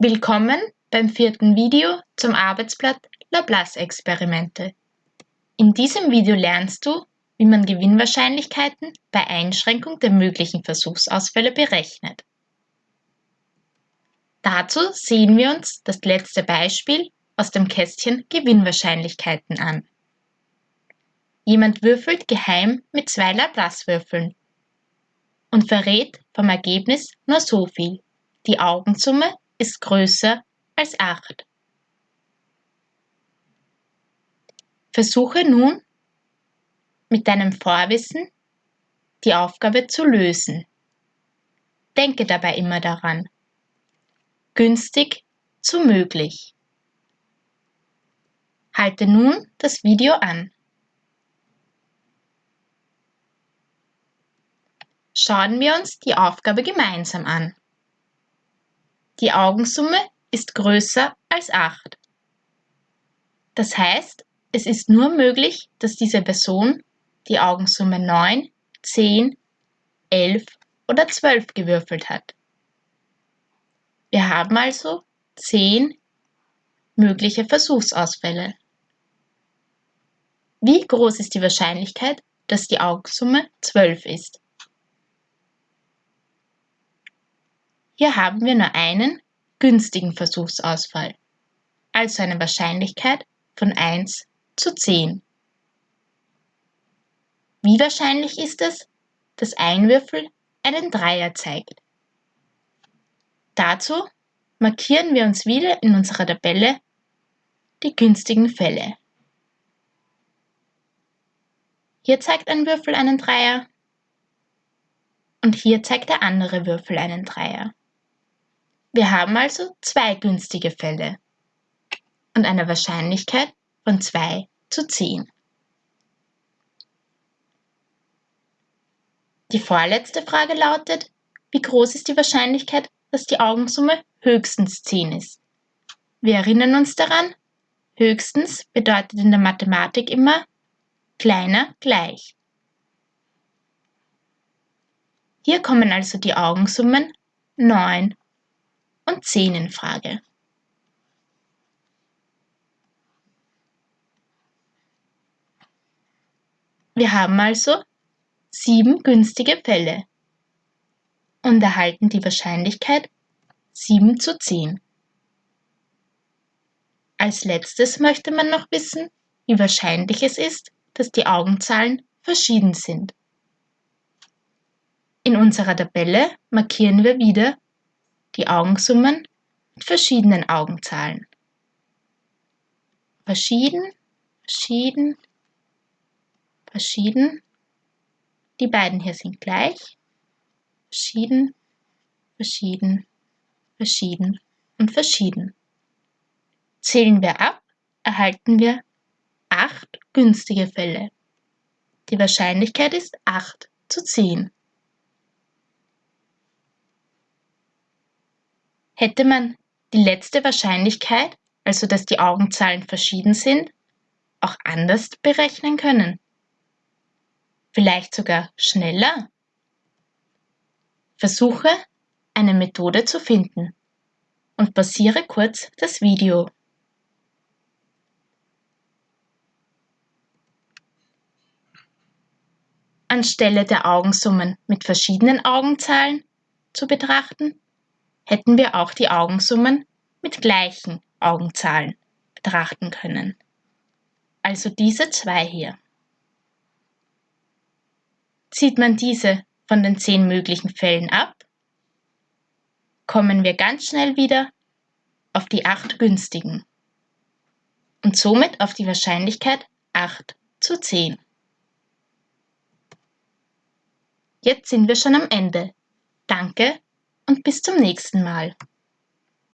Willkommen beim vierten Video zum Arbeitsblatt Laplace-Experimente. In diesem Video lernst du, wie man Gewinnwahrscheinlichkeiten bei Einschränkung der möglichen Versuchsausfälle berechnet. Dazu sehen wir uns das letzte Beispiel aus dem Kästchen Gewinnwahrscheinlichkeiten an. Jemand würfelt geheim mit zwei Laplace-Würfeln und verrät vom Ergebnis nur so viel. Die Augensumme ist größer als 8. Versuche nun mit deinem Vorwissen die Aufgabe zu lösen. Denke dabei immer daran. Günstig zu möglich. Halte nun das Video an. Schauen wir uns die Aufgabe gemeinsam an. Die Augensumme ist größer als 8. Das heißt, es ist nur möglich, dass diese Person die Augensumme 9, 10, 11 oder 12 gewürfelt hat. Wir haben also 10 mögliche Versuchsausfälle. Wie groß ist die Wahrscheinlichkeit, dass die Augensumme 12 ist? Hier haben wir nur einen günstigen Versuchsausfall, also eine Wahrscheinlichkeit von 1 zu 10. Wie wahrscheinlich ist es, dass ein Würfel einen Dreier zeigt? Dazu markieren wir uns wieder in unserer Tabelle die günstigen Fälle. Hier zeigt ein Würfel einen Dreier und hier zeigt der andere Würfel einen Dreier. Wir haben also zwei günstige Fälle und eine Wahrscheinlichkeit von 2 zu 10. Die vorletzte Frage lautet, wie groß ist die Wahrscheinlichkeit, dass die Augensumme höchstens 10 ist? Wir erinnern uns daran, höchstens bedeutet in der Mathematik immer kleiner gleich. Hier kommen also die Augensummen 9 und 10 in Frage. Wir haben also sieben günstige Fälle und erhalten die Wahrscheinlichkeit 7 zu 10. Als letztes möchte man noch wissen, wie wahrscheinlich es ist, dass die Augenzahlen verschieden sind. In unserer Tabelle markieren wir wieder die Augensummen mit verschiedenen Augenzahlen. Verschieden, verschieden, verschieden. Die beiden hier sind gleich. Verschieden, verschieden, verschieden und verschieden. Zählen wir ab, erhalten wir acht günstige Fälle. Die Wahrscheinlichkeit ist 8 zu 10. Hätte man die letzte Wahrscheinlichkeit, also dass die Augenzahlen verschieden sind, auch anders berechnen können? Vielleicht sogar schneller? Versuche, eine Methode zu finden und pausiere kurz das Video. Anstelle der Augensummen mit verschiedenen Augenzahlen zu betrachten, hätten wir auch die Augensummen mit gleichen Augenzahlen betrachten können. Also diese zwei hier. Zieht man diese von den zehn möglichen Fällen ab, kommen wir ganz schnell wieder auf die acht günstigen und somit auf die Wahrscheinlichkeit 8 zu 10. Jetzt sind wir schon am Ende. Danke und bis zum nächsten Mal.